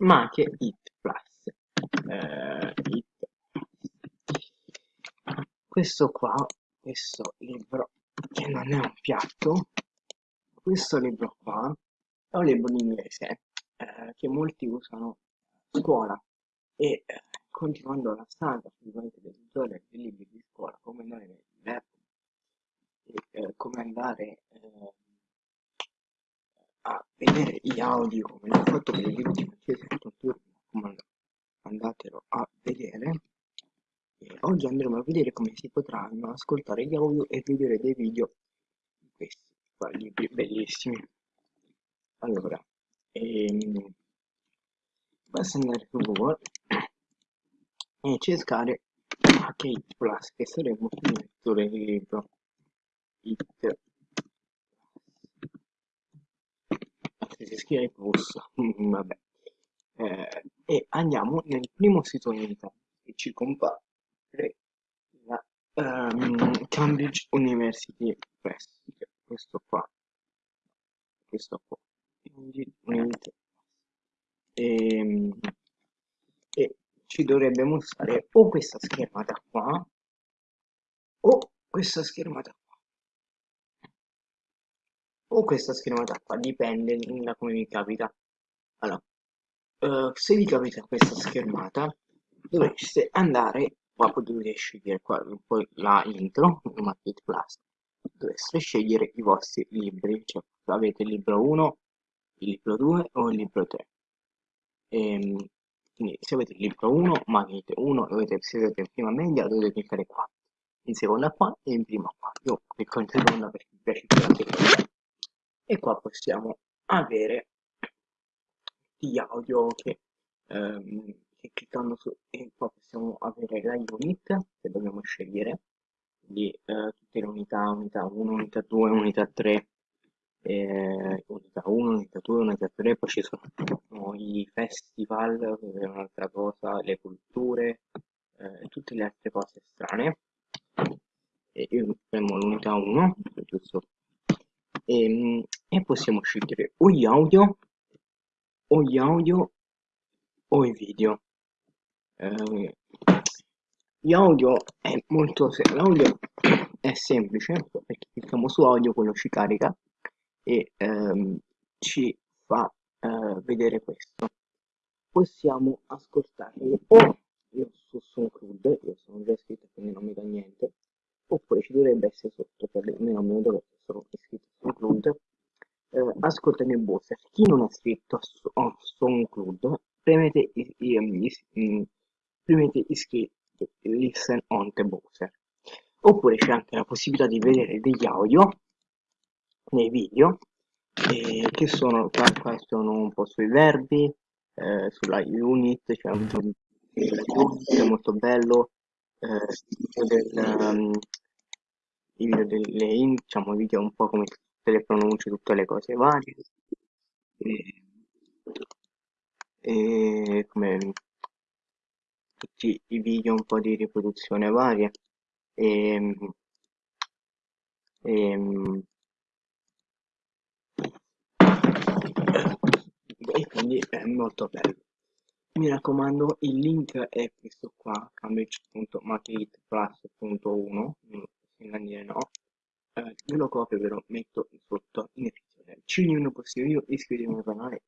ma anche It Plus. Eh, It. Questo qua, questo libro che non è un piatto, questo libro qua è un libro in inglese eh, che molti usano a scuola e eh, continuando la saga del tutorial dei libri di scuola come andare nel verbo eh, come andare eh, a vedere gli audio come l'ho fatto per gli ultimi turno andatelo a vedere e oggi andremo a vedere come si potranno ascoltare gli audio e vedere dei video di questi qua libri bellissimi. Allora ehm, basta andare su google e cercare Kate Plus che sarebbe un lettore di libro it. Se si scrive plus vabbè. Eh, e andiamo nel primo sito unità che ci compare um, Cambridge University Press questo qua. Questo qua. E, ehm, e ci dovrebbe mostrare o questa schermata qua o questa schermata qua. O questa schermata qua dipende da come vi capita. Allora uh, se vi capita questa schermata dovreste andare qua potete scegliere qua poi la intro Market Plus dovreste scegliere i vostri libri cioè avete il libro 1 il libro 2 o il libro 3 e, ehm, quindi se avete il libro 1 magnete 1 dovete se avete in prima media dovete cliccare qua in seconda qua e in prima qua. Io clicco in seconda perché mi piace più la seconda e qua possiamo avere gli audio che, ehm, che cliccando su e qua possiamo avere la unit che dobbiamo scegliere di eh, tutte le unità unità 1 unità 2 unità 3 eh, unità 1, unità 2, unità 3, poi ci sono i festival, è un'altra cosa, le culture, eh, tutte le altre cose strane. E io premo l'unità 1, giusto? E, ehm, e possiamo scegliere o gli audio, o gli audio, o i video. Eh, gli audio è molto semplice, l'audio è semplice perché clicchiamo su audio, quello ci carica e ehm, ci fa eh, vedere questo. Possiamo ascoltare o io su SoundCloud io sono già iscritto quindi non mi dà niente. Oppure ci dovrebbe essere sotto per almeno me lo dovrebbe essere iscritto a SoundCloud eh, ascolta nel browser chi non è iscritto a SoundCloud premete, mm, premete iscritto listen on the browser oppure c'è anche la possibilità di vedere degli audio nei video eh, che sono qua, qua sono un po' sui verbi eh, sulla unit c'è cioè un è molto bello eh, del, um, i video delle diciamo video un po' come tutte le pronunce tutte le cose varie e, e come tutti i video un po' di riproduzione varie. E, e e quindi è molto bello. Mi raccomando il link è questo qua cambridge.marketplus.1 in no. Eh, io lo copio ve lo metto sotto in descrizione. Ci vediamo un prossimo video iscrivetevi al canale